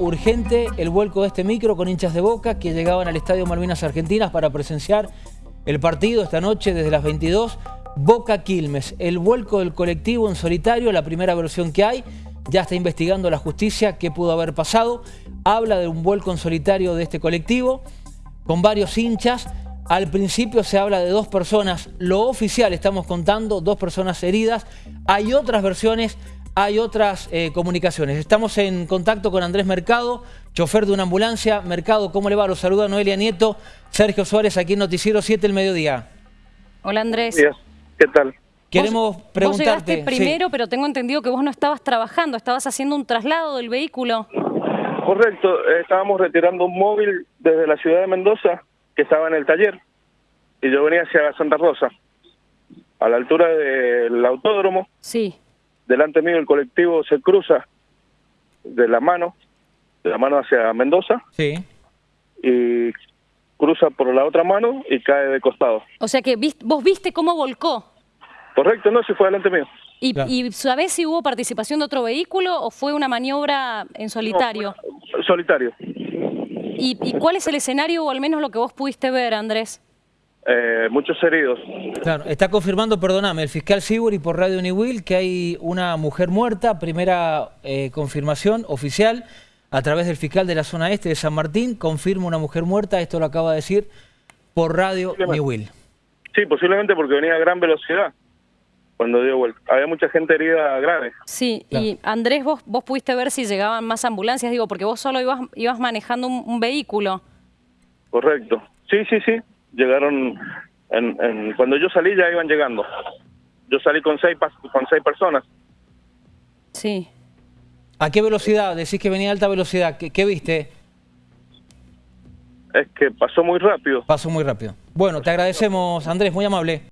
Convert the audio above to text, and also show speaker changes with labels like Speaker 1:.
Speaker 1: urgente el vuelco de este micro con hinchas de Boca que llegaban al Estadio Malvinas Argentinas para presenciar el partido esta noche desde las 22. Boca Quilmes, el vuelco del colectivo en solitario, la primera versión que hay. Ya está investigando la justicia qué pudo haber pasado. Habla de un vuelco en solitario de este colectivo con varios hinchas. Al principio se habla de dos personas, lo oficial estamos contando, dos personas heridas. Hay otras versiones hay otras eh, comunicaciones. Estamos en contacto con Andrés Mercado, chofer de una ambulancia. Mercado, ¿cómo le va? Los saluda Noelia Nieto, Sergio Suárez, aquí en Noticiero 7 el mediodía.
Speaker 2: Hola Andrés.
Speaker 3: ¿Qué tal?
Speaker 1: Queremos preguntarte...
Speaker 2: Vos llegaste primero, pero tengo entendido que vos no estabas trabajando, estabas haciendo un traslado del vehículo.
Speaker 3: Correcto, estábamos retirando un móvil desde la ciudad de Mendoza, que estaba en el taller, y yo venía hacia Santa Rosa, a la altura del autódromo.
Speaker 2: Sí
Speaker 3: delante mío el colectivo se cruza de la mano, de la mano hacia Mendoza.
Speaker 1: Sí.
Speaker 3: Y cruza por la otra mano y cae de costado.
Speaker 2: O sea que vos viste cómo volcó.
Speaker 3: Correcto, no, si fue delante mío.
Speaker 2: ¿Y, ¿Y, sabés si hubo participación de otro vehículo o fue una maniobra en solitario?
Speaker 3: solitario.
Speaker 2: ¿Y, ¿Y cuál es el escenario o al menos lo que vos pudiste ver, Andrés?
Speaker 3: Eh, muchos heridos.
Speaker 1: Claro, está confirmando, perdóname, el fiscal Siburi por Radio Uniwil que hay una mujer muerta, primera eh, confirmación oficial a través del fiscal de la zona este de San Martín, confirma una mujer muerta, esto lo acaba de decir por Radio Uniwil.
Speaker 3: Sí, posiblemente porque venía a gran velocidad cuando dio vuelta. Había mucha gente herida grave.
Speaker 2: Sí, y Andrés, vos, vos pudiste ver si llegaban más ambulancias, digo, porque vos solo ibas, ibas manejando un vehículo.
Speaker 3: Correcto. Sí, sí, sí llegaron, en, cuando yo salí ya iban llegando. Yo salí con seis, con seis personas.
Speaker 2: Sí.
Speaker 1: ¿A qué velocidad? Decís que venía a alta velocidad. ¿Qué, viste?
Speaker 3: Es que pasó muy rápido.
Speaker 1: Pasó muy rápido. Bueno, te agradecemos, Andrés, muy amable.